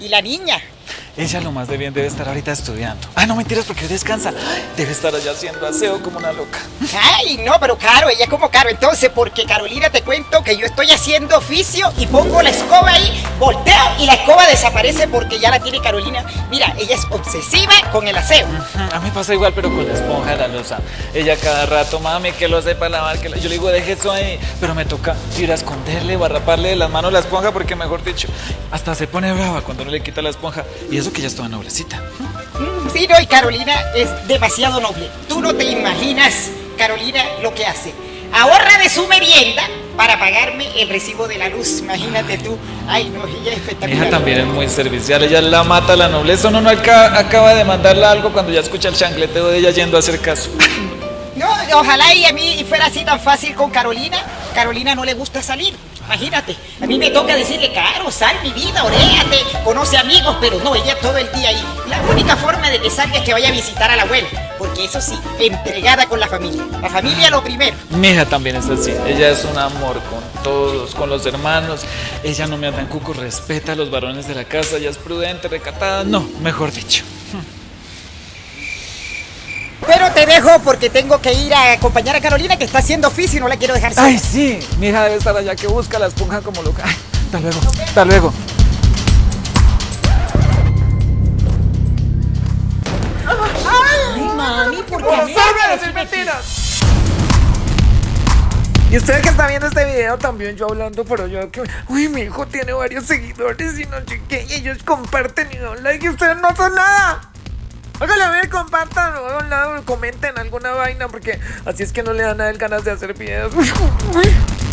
¿Y la niña? Ella lo más de bien debe estar ahorita estudiando. Ah, no mentiras porque descansa. Debe estar allá haciendo aseo como una loca. Ay, no, pero Caro, ella como Caro. Entonces, porque Carolina te cuento que yo estoy haciendo oficio y pongo la escoba ahí, volteo y la escoba desaparece porque ya la tiene Carolina. Mira, ella es obsesiva con el aseo. A mí pasa igual, pero con la esponja de la losa. Ella cada rato, mami, que lo sepa lavar. Que Yo le digo, deje eso ahí. Pero me toca ir a esconderle o a raparle de las manos la esponja porque, mejor dicho, hasta se pone brava cuando no le quita la esponja. Y eso que ya estaba noblecita. Sí, no, y Carolina es demasiado noble. Tú no te imaginas, Carolina, lo que hace. Ahorra de su merienda para pagarme el recibo de la luz. Imagínate tú. Ay, no, ella es espectacular. Ella también es muy servicial. Ella la mata la nobleza. Uno no acaba, acaba de mandarle algo cuando ya escucha el chancleteo de ella yendo a hacer caso. No, ojalá y a mí fuera así tan fácil con Carolina. Carolina no le gusta salir. Imagínate, a mí me toca decirle, Caro, sal mi vida, oréate, conoce amigos, pero no, ella todo el día ahí. La única forma de que salga es que vaya a visitar a la abuela, porque eso sí, entregada con la familia. La familia lo primero. Mi hija también es así, ella es un amor con todos, con los hermanos. Ella no me anda en cuco, respeta a los varones de la casa, ella es prudente, recatada, no, mejor dicho. Pero te dejo porque tengo que ir a acompañar a Carolina que está haciendo oficio y no la quiero dejar sola. Ay, sí, mi hija debe estar allá que busca la esponja como loca. Ay, hasta luego, hasta luego. Ay, mami, ¿por qué me ¡Salve haces decir mentiras! Y usted que está viendo este video también yo hablando, pero yo que, uy, mi hijo tiene varios seguidores y no sé qué, y ellos comparten y dan like y ustedes no hacen nada. Ver, compartan o hagan lado, comenten alguna vaina porque así es que no le dan a él ganas de hacer videos.